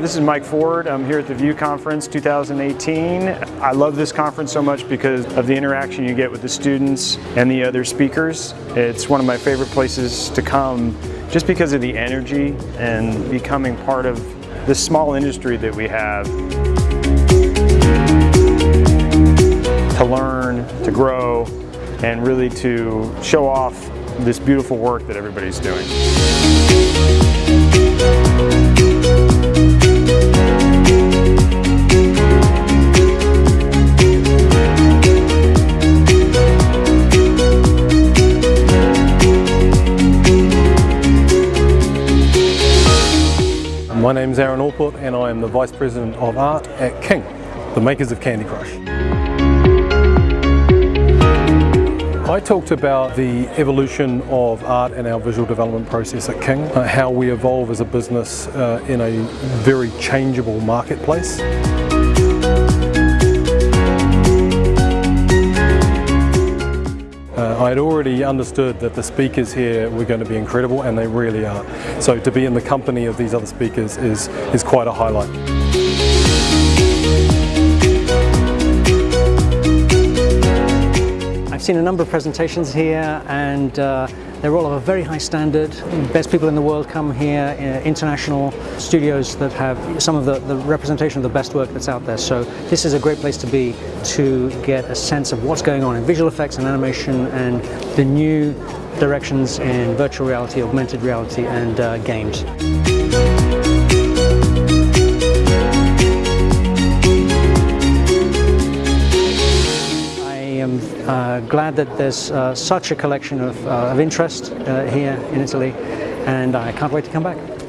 Mike Ford. I'm here at the VIEW Conference 2018. I love this conference so much because of the interaction you get with the students and the other speakers. It's one of my favorite places to come just because of the energy and becoming part of this small industry that we have. To learn, to grow, and really to show off this beautiful work that everybody's doing. My name is Aaron Allport and I am the Vice President of Art at King, the makers of Candy Crush. I talked about the evolution of art and our visual development process at King, uh, how we evolve as a business uh, in a very changeable marketplace. I had already understood that the speakers here were going to be incredible and they really are. So to be in the company of these other speakers is, is quite a highlight. I've seen a number of presentations here and uh, they're all of a very high standard. Best people in the world come here, uh, international studios that have some of the, the, representation of the best work that's out there. So this is a great place to be to get a sense of what's going on in visual effects and animation and the new directions in virtual reality, augmented reality and uh, games. I'm uh, glad that there's uh, such a collection of, uh, of interest here in Italy and I can't wait to come back.